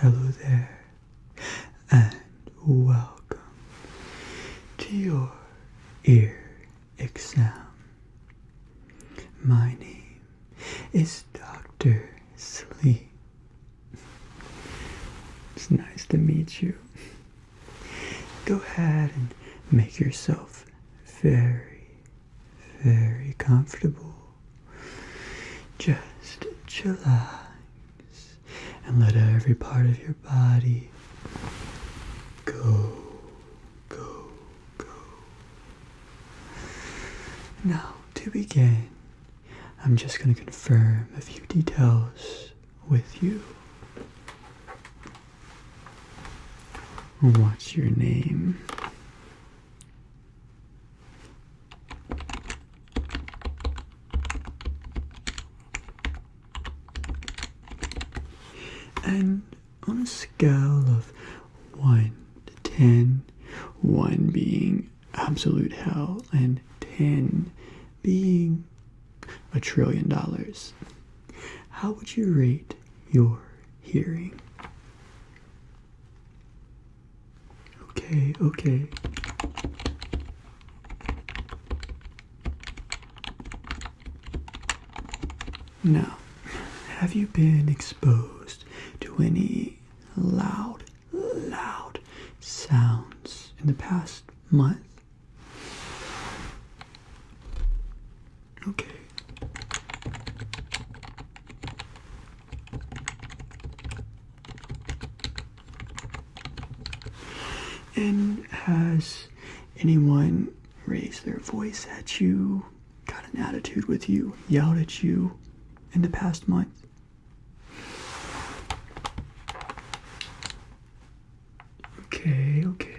Hello there, and welcome to your ear exam. My name is Dr. Sleep. It's nice to meet you. Go ahead and make yourself very, very comfortable. Just chillax and let every part of your body go, go, go. Now, to begin, I'm just going to confirm a few details with you. What's your name? And on a scale of 1 to 10, 1 being absolute hell and 10 being a trillion dollars, how would you rate your hearing? Okay, okay. Now, have you been exposed to any loud, loud sounds in the past month? Okay. And has anyone raised their at you, got an attitude with you, yelled at you in the past month? Okay, okay.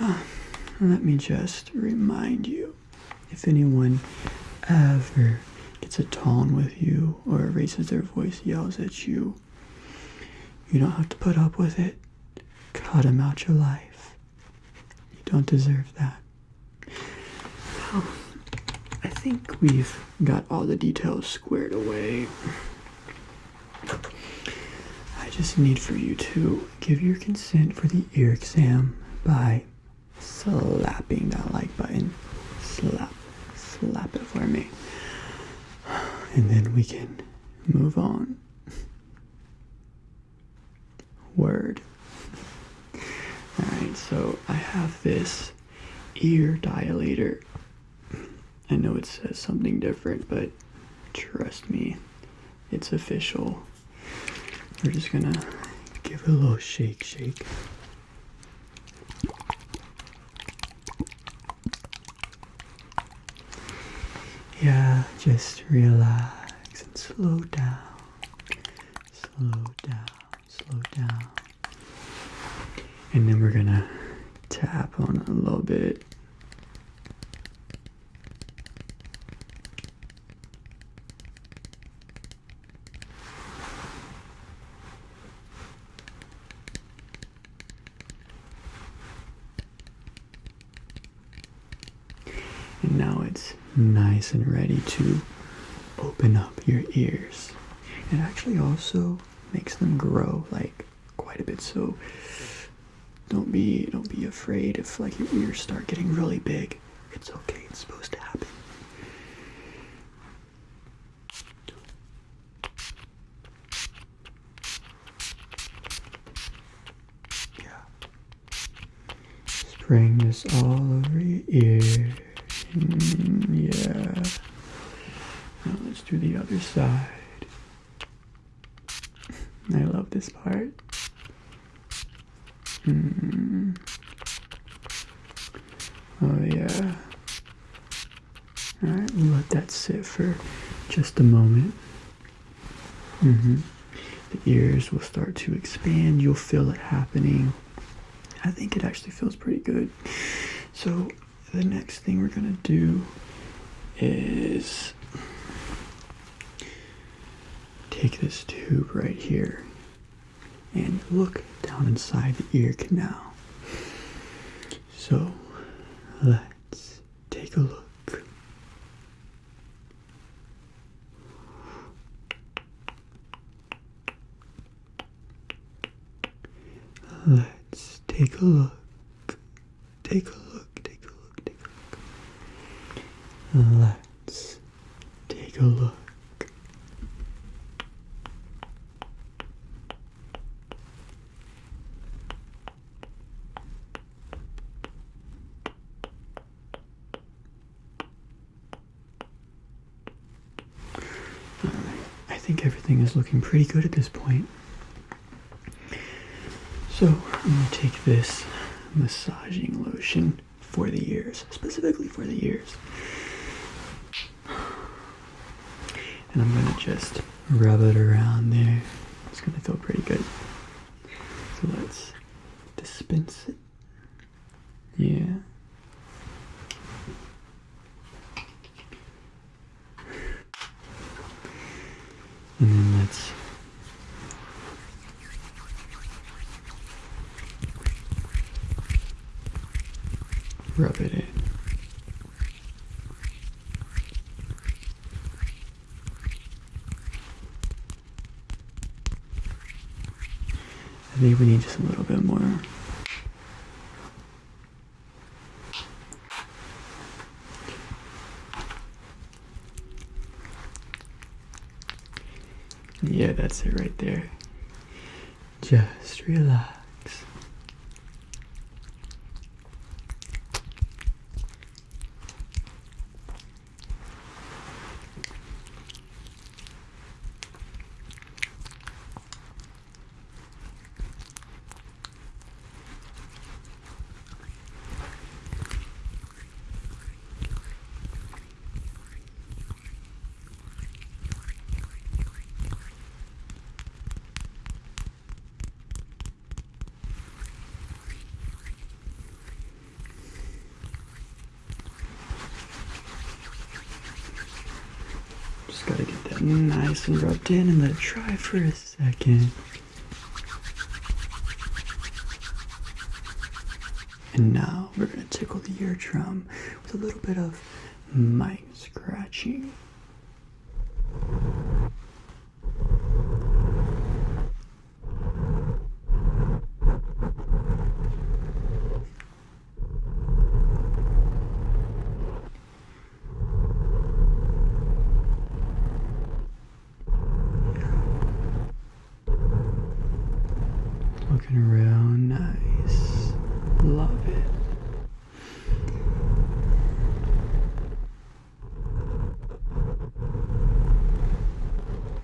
Ah, let me just remind you if anyone ever gets a tone with you or raises their voice, yells at you, you don't have to put up with it. Cut them out your life. You don't deserve that. Well, I think we've got all the details squared away. I just need for you to give your consent for the ear exam by slapping that like button. Slap, slap it for me. And then we can move on. Word. Alright, so I have this ear dilator. I know it says something different, but trust me, it's official. We're just gonna give it a little shake, shake. Yeah, just relax and slow down. Slow down, slow down. And then we're gonna tap on a little bit. And now it's nice and ready to open up your ears. It actually also makes them grow like quite a bit. So don't be don't be afraid if like your ears start getting really big. It's okay. It's supposed to happen. Yeah. This all over your ear. Mm, yeah. Now let's do the other side. I love this part. Mm. Oh yeah. Alright, we'll let that sit for just a moment. Mm-hmm. The ears will start to expand. You'll feel it happening. I think it actually feels pretty good. So the next thing we're gonna do is take this tube right here and look down inside the ear canal. So Let's take a look. Let's take a look. Take a look, take a look, take a look. Let's take a look. Alright, I think everything is looking pretty good at this point. So, I'm going to take this massaging lotion for the ears, specifically for the ears. And I'm going to just rub it around there. It's going to feel pretty good. So let's dispense it. Yeah. And then let's rub it in. I think we need just a little bit more. That's it right there. Just relax. Just gotta get that nice and rubbed in and let it dry for a second. And now we're gonna tickle the eardrum with a little bit of mic scratching. Looking real nice. Love it.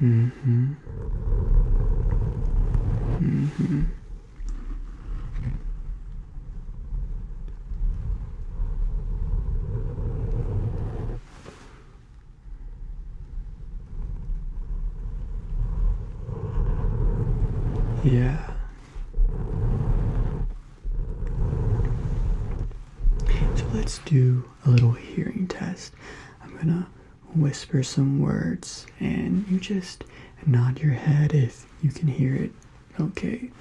Mm-hmm. Mm-hmm. Yeah. So let's do a little hearing test. I'm gonna whisper some words and you just nod your head if you can hear it. Okay.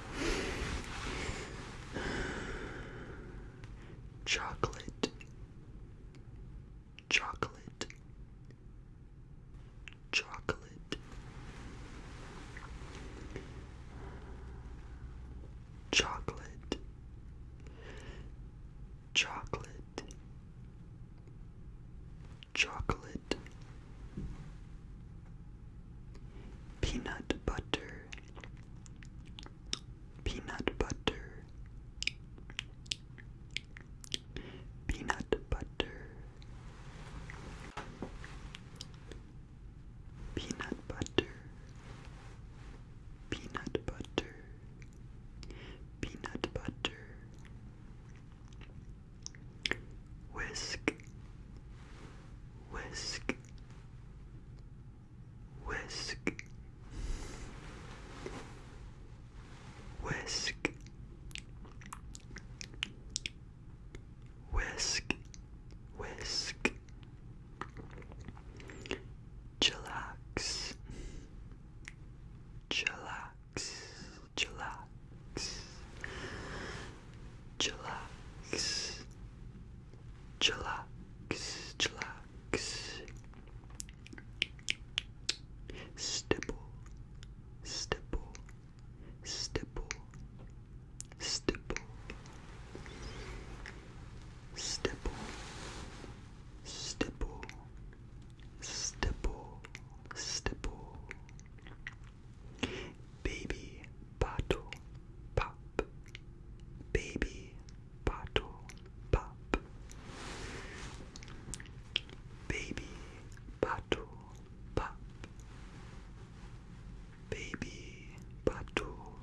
Baby bottle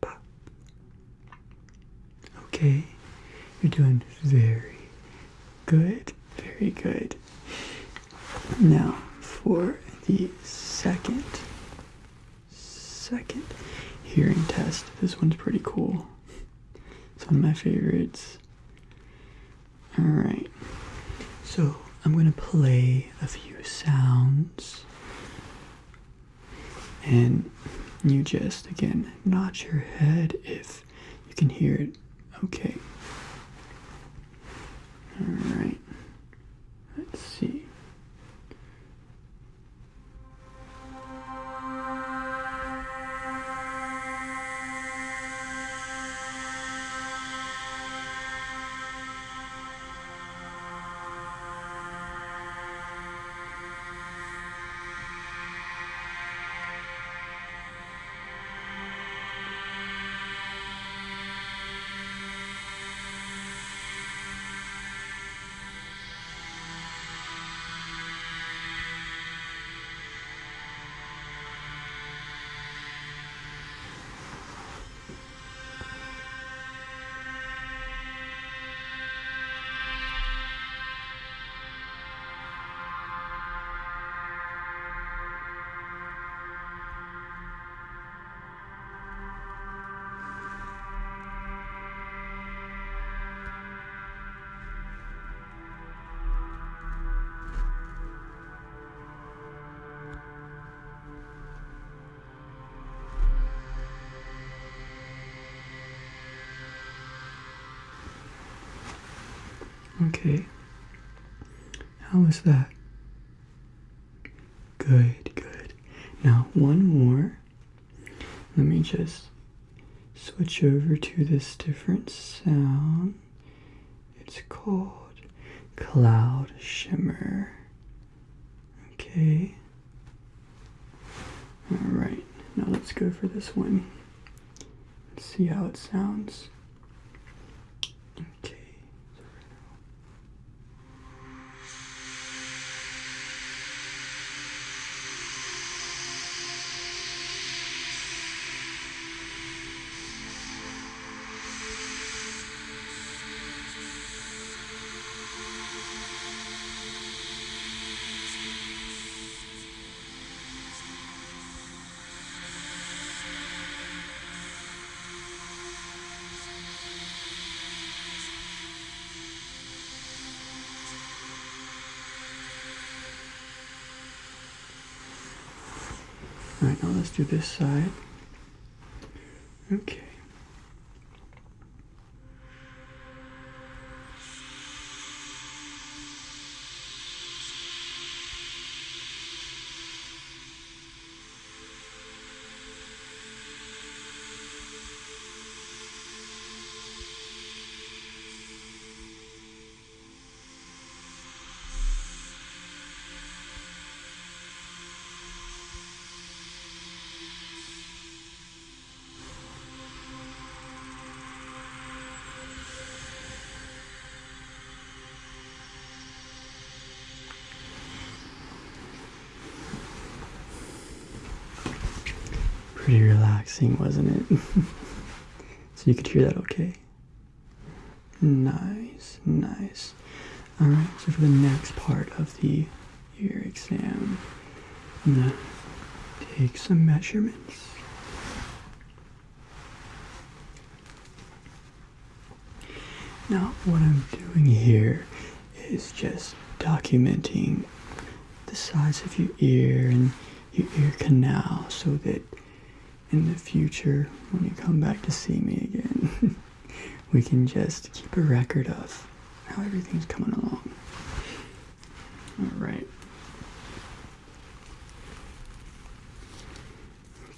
pop. Okay, you're doing very good, very good. Now for the second second hearing test. This one's pretty cool. It's one of my favorites. Alright. So I'm gonna play a few sounds. And you just again nod your head if you can hear it okay. Alright. Let's Okay. How was that? Good, good. Now, one more. Let me just switch over to this different sound. It's called Cloud Shimmer. Okay. Alright, now let's go for this one. Let's see how it sounds. All right, now let's do this side. Okay. Pretty relaxing, wasn't it? so you could hear that okay? Nice, nice. Alright, so for the next part of the ear exam, I'm gonna take some measurements. Now, what I'm doing here is just documenting the size of your ear and your ear canal so that in the future, when you come back to see me again, we can just keep a record of how everything's coming along. All right.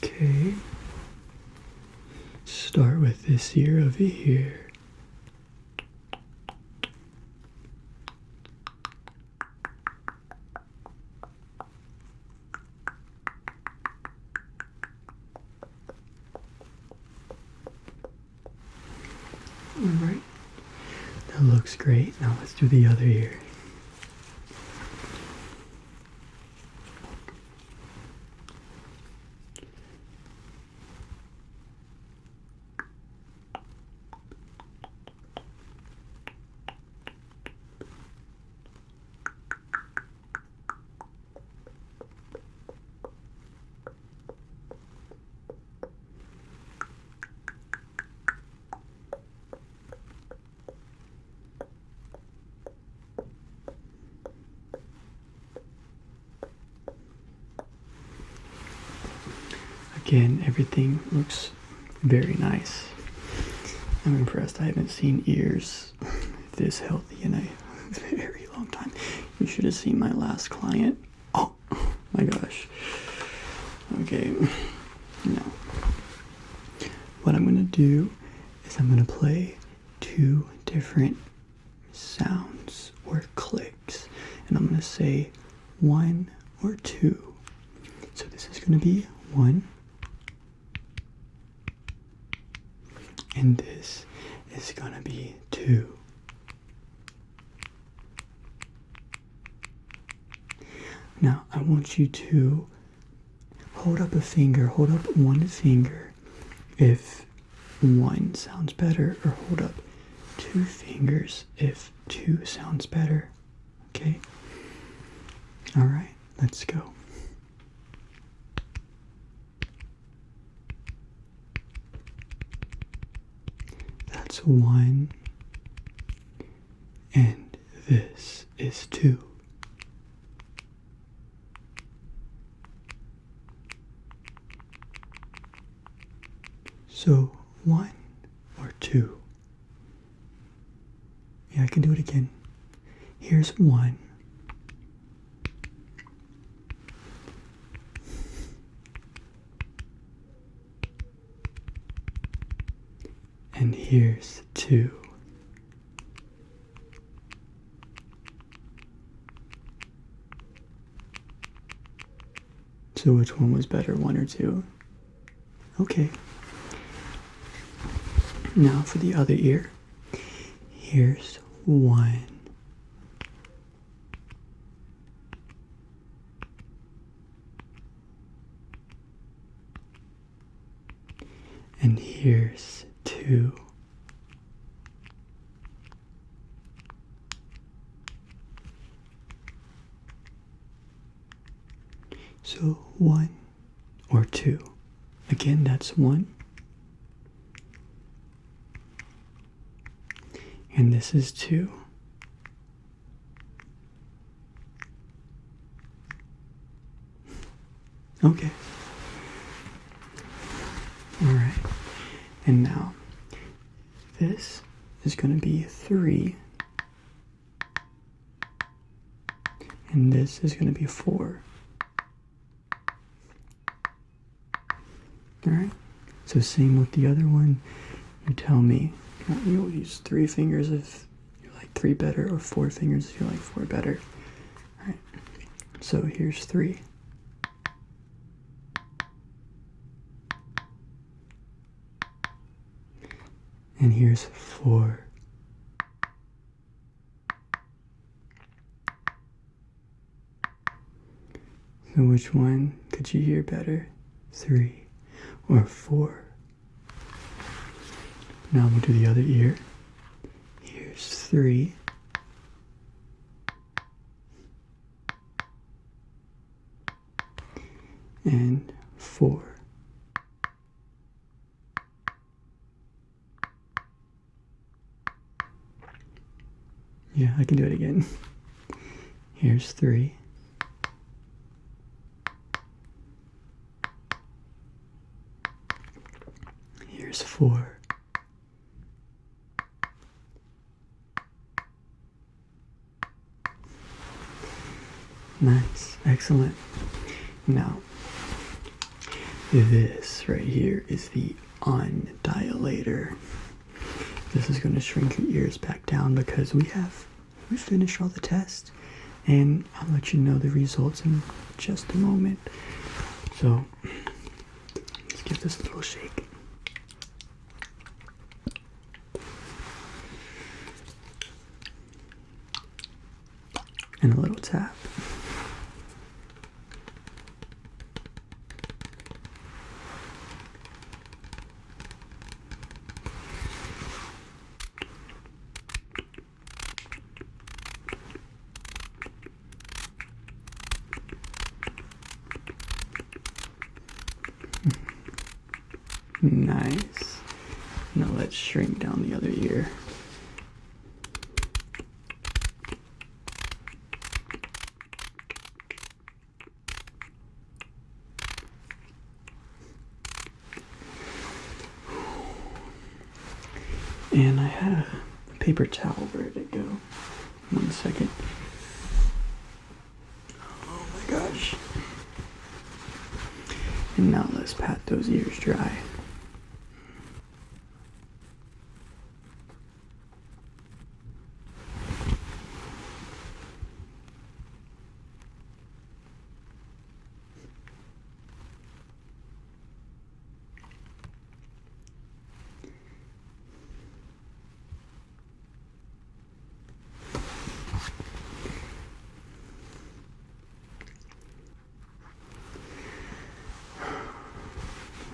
Okay. Start with this ear over here. All right. That looks do the other ear. Again, everything looks very nice. I'm impressed. I haven't seen ears this healthy in a very long time. You should have seen my last client. Oh my gosh. Okay. Now, what I'm going to do is I'm going to play two different sounds or clicks, and I'm going to say one or two. So this is going to be one, and this is to be two. Now, I want you to hold up a finger, hold up one finger if one sounds better, or hold up two fingers if two sounds better. Okay? Alright, let's go. That's one, and this is two. So, one or two. Yeah, I can do it again. Here's one. And here's two. So, which one was better, one or two? Okay. Now for the other ear. Here's one. And here's two. 1 or 2. Again, that's 1. And this is 2. Okay. Alright. And now, this is going to be 3. And this is going to be 4. Alright? So same with the other one. You tell me. You'll use three fingers if you like three better or four fingers if you like four better. Alright. So here's three. And here's four. So which one could you hear better? Three or four? Now we'll do the other ear. Here's three. And four. Yeah, I can do it again. Here's three. there's four. Nice, excellent. Now, this right here is the undilator. This is going to shrink your ears back down because we have we finished all the tests and I'll let you know the results in just a moment. So, let's give this a little shake. Tap. Nice. Now let's shrink down the other ear. And I have a paper towel. Where did it go? One second. Oh my gosh. And now let's pat those ears dry.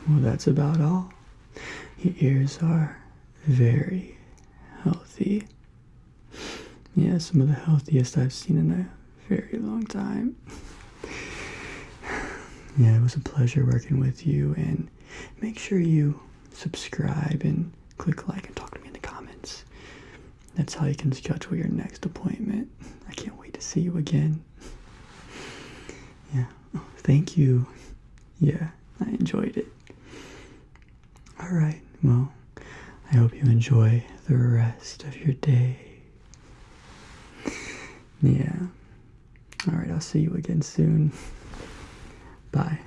Well, that's about all. Your ears are very healthy. Yeah, some of the healthiest I've seen in a very long time. Yeah, it was a pleasure working with you, and make sure you subscribe and click like and talk to me in the comments. That's how you can schedule your next appointment. I can't wait to see you again. Yeah, oh, thank you. Yeah, I enjoyed it. All right, well, I hope you enjoy the rest of your day. Yeah. All right, I'll see you again soon. Bye.